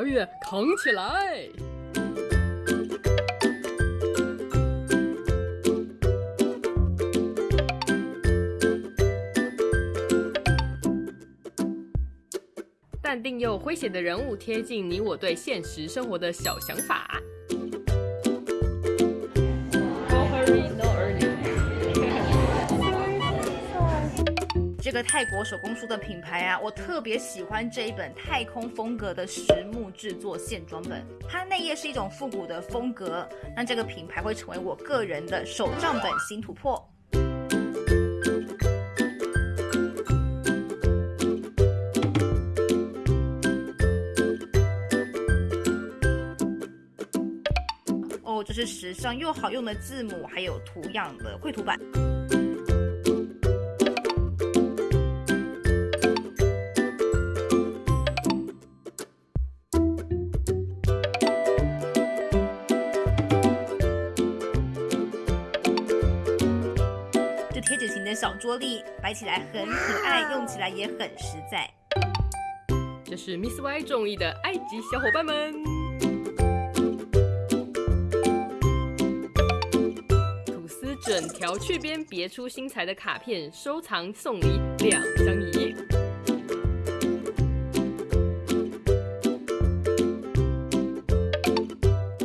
疗愈扛起来。淡定又诙谐的人物，贴近你我对现实生活的小想法。这个泰国手工书的品牌啊，我特别喜欢这一本太空风格的实木制作线装本，它内页是一种复古的风格，那这个品牌会成为我个人的手账本新突破。哦，这是时尚又好用的字母，还有图样的绘图板。的小桌立，摆起来很可爱，用起来也很实在。这是 Miss Y 中意的埃及小伙伴们。吐司整条去边别出心裁的卡片，收藏送礼两相宜。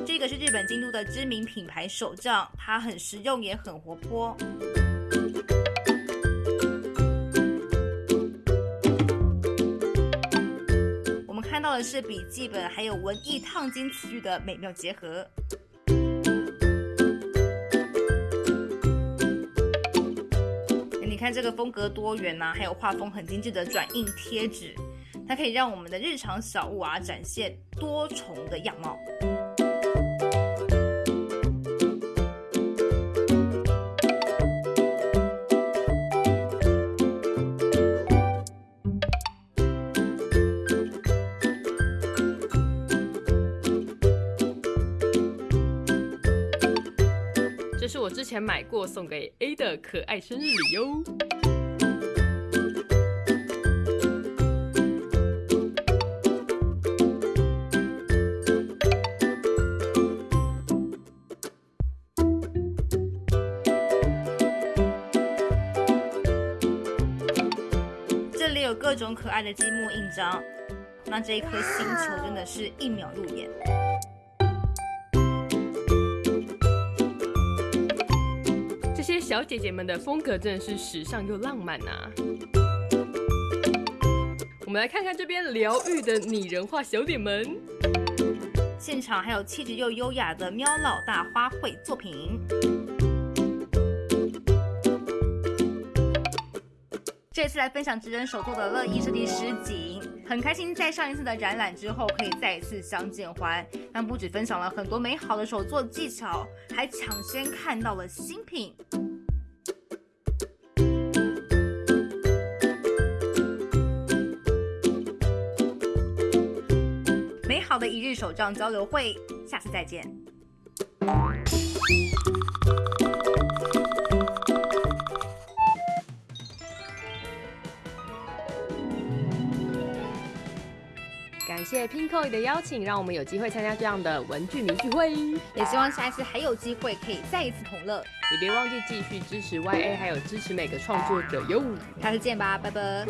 这个是日本京都的知名品牌手账，它很实用也很活泼。到的是笔记本还有文艺烫金词句的美妙结合。你看这个风格多元呐、还有画风很精致的转印贴纸，它可以让我们的日常小物啊展现多重的样貌。这是我之前买过送给 A 的可爱生日礼哟。这里有各种可爱的积木印章，那这一颗星球真的是一秒入眼。小姐姐们的风格真的是时尚又浪漫呐、我们来看看这边疗愈的拟人化小脸们。现场还有气质又优雅的喵老大花卉作品。这次来分享职人手做的乐意设计师景，很开心在上一次的展览之后可以再一次相见欢。但不止分享了很多美好的手作技巧，还抢先看到了新品。美好的一日手账交流会，下次再见。谢 Pinko 的邀请，让我们有机会参加这样的文具迷聚会。也希望下一次还有机会可以再一次同乐。也别忘记继续支持 YA，还有支持每个创作者哟。下次见吧，拜拜。